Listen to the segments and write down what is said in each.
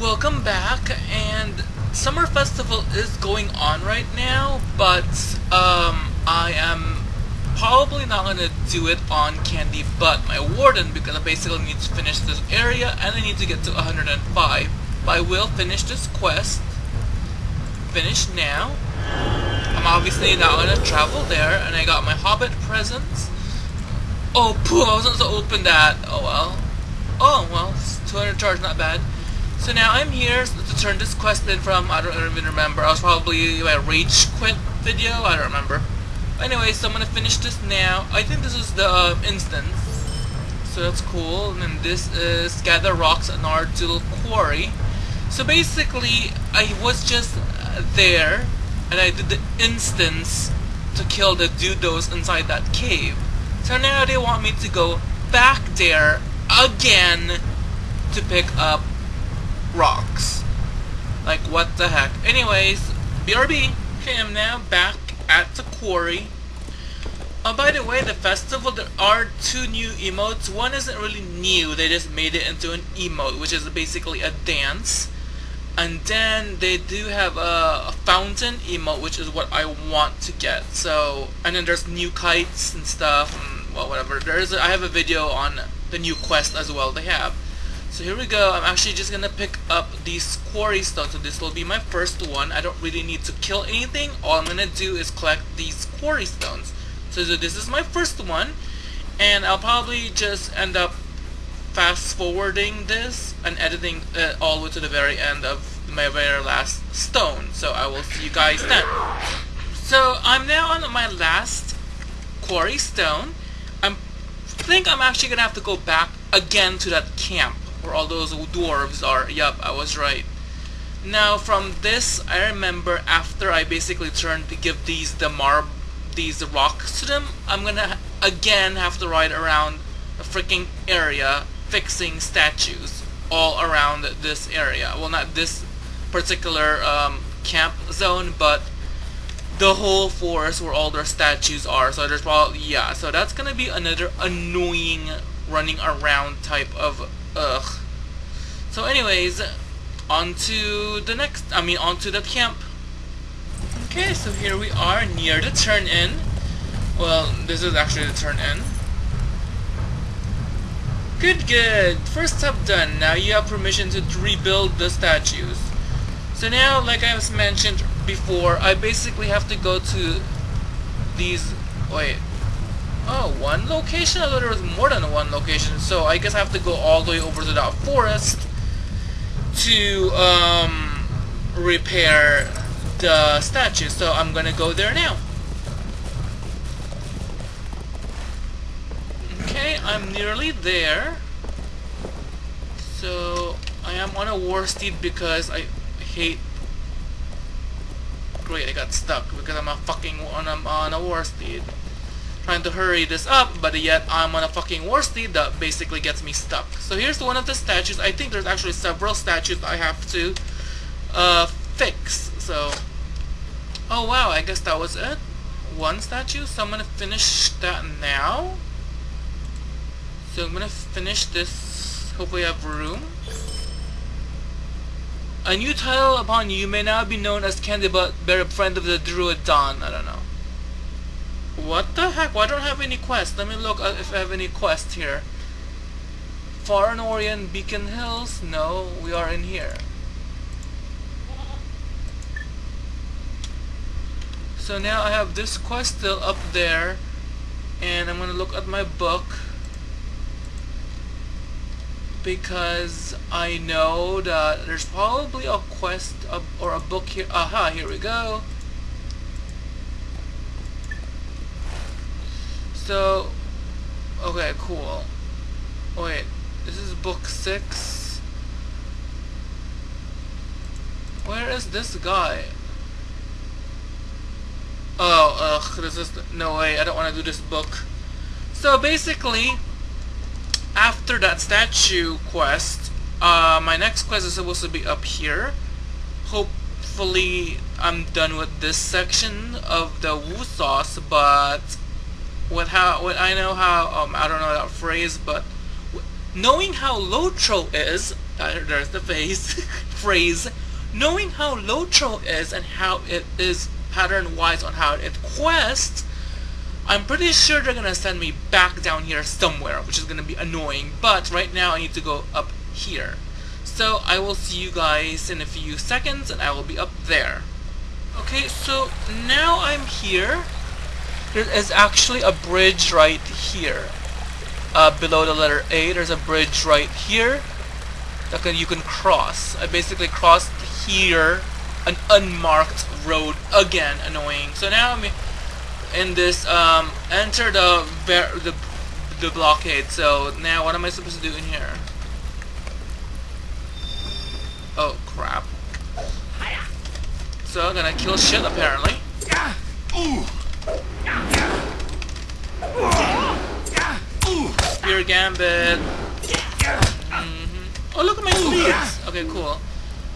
welcome back. And Summer Festival is going on right now, but um, I am probably not gonna do it on Candy but my Warden because I basically need to finish this area and I need to get to 105. But I will finish this quest. Finish now. I'm obviously not gonna travel there, and I got my Hobbit presents. Oh, poo! I wasn't supposed to open that. Oh well. Oh well, 200 charge, not bad. So now I'm here to turn this quest in from, I don't even remember, I was probably my rage quit video, I don't remember. Anyway, so I'm gonna finish this now. I think this is the uh, instance. So that's cool. And then this is Gather Rocks at Nardol Quarry. So basically, I was just there, and I did the instance to kill the dudos inside that cave. So now they want me to go back there again to pick up rocks. Like, what the heck? Anyways, BRB, Okay, I am now back at the quarry. Oh, by the way, the festival, there are two new emotes. One isn't really new, they just made it into an emote, which is basically a dance. And then they do have a, a fountain emote, which is what I want to get. So, and then there's new kites and stuff, and well, whatever. There's a, I have a video on the new quest as well they have. So here we go. I'm actually just gonna pick up these quarry stones. So this will be my first one. I don't really need to kill anything. All I'm gonna do is collect these quarry stones. So, so this is my first one, and I'll probably just end up fast forwarding this and editing it all the way to the very end of my very last stone. So I will see you guys then. So I'm now on my last quarry stone. I think I'm actually gonna have to go back again to that camp where all those dwarves are. Yup, I was right. Now from this, I remember after I basically turned to give these the marb, these rocks to them, I'm gonna again have to ride around the freaking area fixing statues all around this area. Well, not this particular um, camp zone, but the whole forest where all their statues are. So there's probably yeah. So that's gonna be another annoying running around type of ugh. So anyways, on to the next, I mean on to the camp. Okay, so here we are near the turn in. Well, this is actually the turn in. Good, good. First step done. Now you have permission to rebuild the statues. So now, like I was mentioned before, I basically have to go to these... Wait. Oh, one location? I thought there was more than one location. So I guess I have to go all the way over to that forest to um, repair the statue. So I'm gonna go there now. Okay, I'm nearly there. So I am on a war steed because I hate. Great, I got stuck because I'm a fucking on a, on a war steed. Trying to hurry this up, but yet I'm on a fucking war steed that basically gets me stuck. So here's one of the statues. I think there's actually several statues I have to uh, fix. So, oh wow, I guess that was it. One statue, so I'm gonna finish that now. So I'm gonna finish this. Hopefully I have room. A new title upon you may now be known as Candy but a friend of the Drúadan. I don't know. What the heck? Don't I have any quests? Let me look uh, if I have any quests here. And Orient Beacon Hills? No, we are in here. So now I have this quest still up there and I'm gonna look at my book because I know that there's probably a quest or a book here. Aha, here we go. So, okay, cool. Wait, this is book six. Where is this guy? Oh, ugh, this is, no way, I don't want to do this book. So basically, after that statue quest, uh, my next quest is supposed to be up here. Hopefully, I'm done with this section of the Woo sauce, but with how, with I know how, um, I don't know that phrase, but knowing how Lotro is, uh, there's the face phrase. Knowing how Lotro is and how it is pattern-wise on how it quests, I'm pretty sure they're gonna send me back down here somewhere, which is gonna be annoying. But right now I need to go up here. So I will see you guys in a few seconds, and I will be up there. Okay, so now I'm here. There is actually a bridge right here. Uh, below the letter A, there's a bridge right here that can, you can cross. I basically crossed here an unmarked road again, annoying. So now I'm in this um, enter the the the blockade. So now what am I supposed to do in here? Oh crap! So I'm gonna kill shit apparently. Spear Gambit. Mm -hmm. Oh look at my speeds! Okay, cool.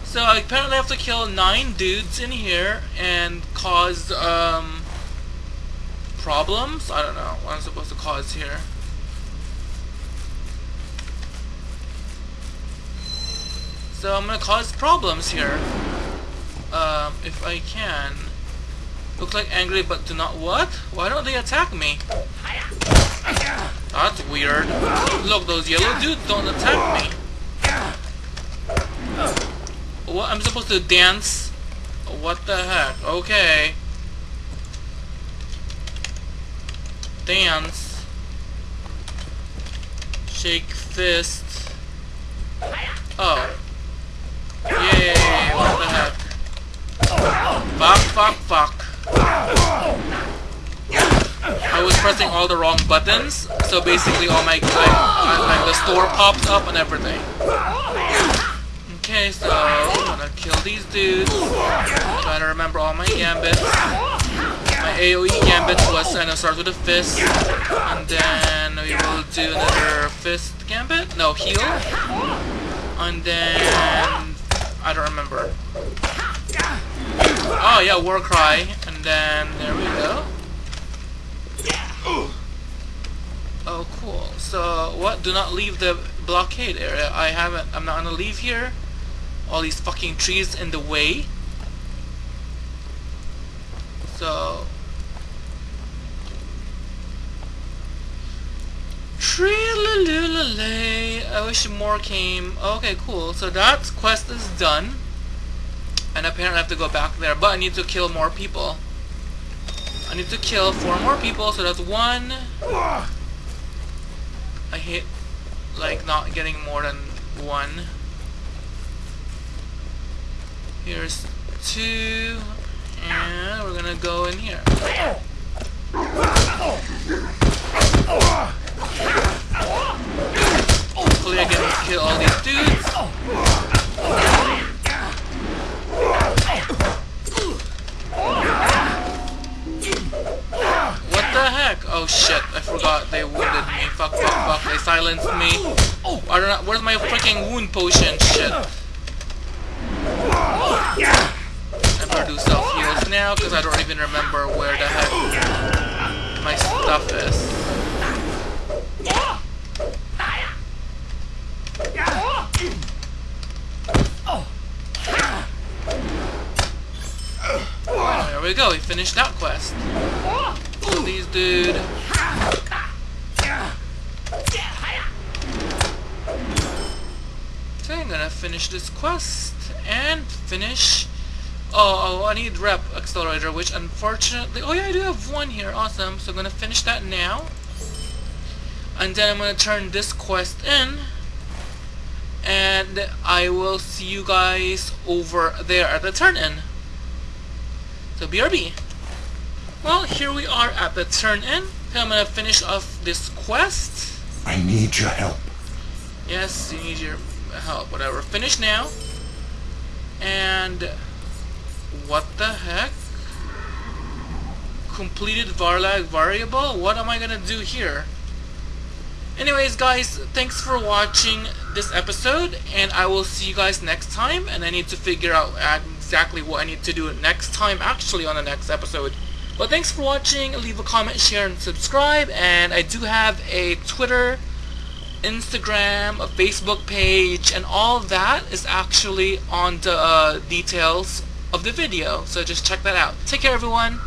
So I apparently have to kill nine dudes in here and cause um problems? I don't know what I'm supposed to cause here. So I'm gonna cause problems here. Um, if I can. Looks like angry but do not what? Why don't they attack me? That's weird. Look, those yellow dudes don't attack me. What? I'm supposed to dance? What the heck? Okay. Dance. Shake fist. Oh. Yay, what the heck? Fuck, fuck, fuck. I was pressing all the wrong buttons, so basically all my, my the store pops up and everything. Okay, so I'm gonna kill these dudes. Try to remember all my gambits. My AoE gambit was I know starts with a fist, and then we will do another fist gambit. No heal, and then I don't remember. Oh yeah, war cry, and then there we go. Oh cool. So what? Do not leave the blockade area. I haven't. I'm not gonna leave here all these fucking trees in the way. So Tree-la-loo-la-lay. I wish more came. Okay, cool. So that quest is done. And apparently I have to go back there. But I need to kill more people. Need to kill four more people. So that's one. I hate, like, not getting more than one. Here's two, and we're gonna go in here. Hopefully I can kill all these silenced me. I don't know, where's my freaking wound potion? Shit. I better do self heals now because I don't even remember where the heck my stuff is. There we go, we finished that quest. These dude. Okay, I'm gonna finish this quest and finish. Oh, oh I need rep accelerator which unfortunately oh yeah I do have one here awesome. So I'm gonna finish that now. And then I'm gonna turn this quest in. And I will see you guys over there at the turn in. So BRB well here we are at the turn in. I'm gonna finish off this quest. I need your help. Yes you need your help whatever finish now and what the heck? Completed varlag variable? What am I gonna do here? Anyways guys, thanks for watching this episode and I will see you guys next time and I need to figure out exactly what I need to do next time actually on the next episode. But thanks for watching, leave a comment, share, and subscribe and I do have a Twitter Instagram, a Facebook page, and all that is actually on the uh, details of the video. So just check that out. Take care, everyone.